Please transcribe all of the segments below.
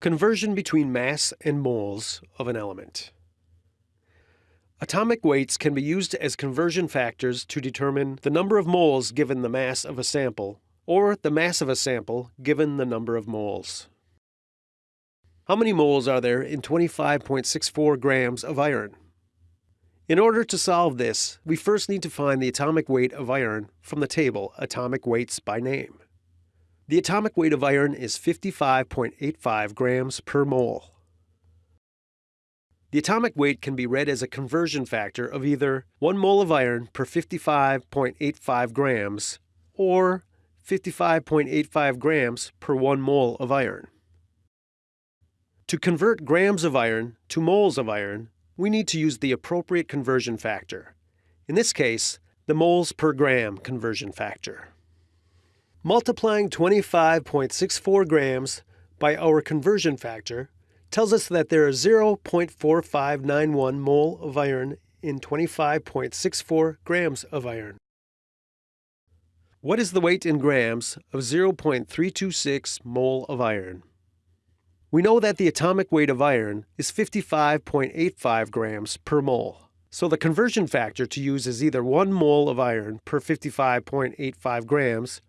Conversion between mass and moles of an element. Atomic weights can be used as conversion factors to determine the number of moles given the mass of a sample, or the mass of a sample given the number of moles. How many moles are there in 25.64 grams of iron? In order to solve this, we first need to find the atomic weight of iron from the table Atomic Weights by Name. The atomic weight of iron is 55.85 grams per mole. The atomic weight can be read as a conversion factor of either 1 mole of iron per 55.85 grams or 55.85 grams per 1 mole of iron. To convert grams of iron to moles of iron, we need to use the appropriate conversion factor. In this case, the moles per gram conversion factor. Multiplying 25.64 grams by our conversion factor tells us that there is 0.4591 mole of iron in 25.64 grams of iron. What is the weight in grams of 0.326 mole of iron? We know that the atomic weight of iron is 55.85 grams per mole. So the conversion factor to use is either 1 mole of iron per 55.85 grams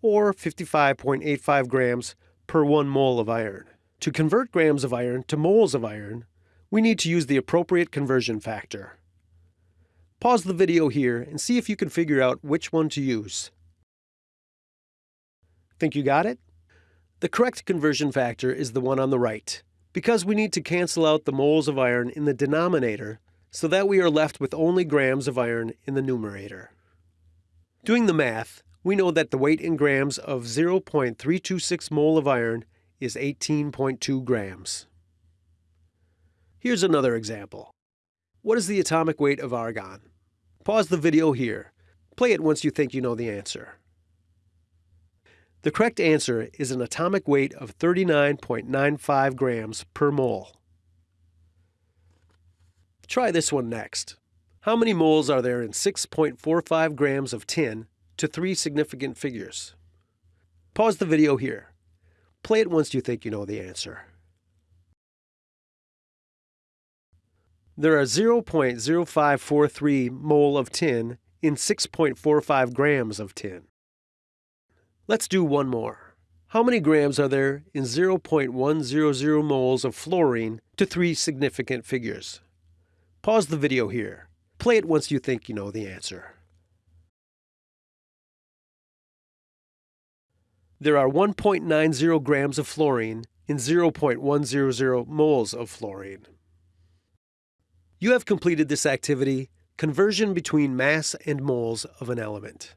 or 55.85 grams per 1 mole of iron. To convert grams of iron to moles of iron, we need to use the appropriate conversion factor. Pause the video here and see if you can figure out which one to use. Think you got it? The correct conversion factor is the one on the right, because we need to cancel out the moles of iron in the denominator so that we are left with only grams of iron in the numerator. Doing the math, we know that the weight in grams of 0.326 mole of iron is 18.2 grams. Here's another example. What is the atomic weight of argon? Pause the video here. Play it once you think you know the answer. The correct answer is an atomic weight of 39.95 grams per mole. Try this one next. How many moles are there in 6.45 grams of tin to three significant figures? Pause the video here. Play it once you think you know the answer. There are 0.0543 mole of tin in 6.45 grams of tin. Let's do one more. How many grams are there in 0.100 moles of fluorine to three significant figures? Pause the video here. Play it once you think you know the answer. There are 1.90 grams of fluorine in 0.100 moles of fluorine. You have completed this activity, conversion between mass and moles of an element.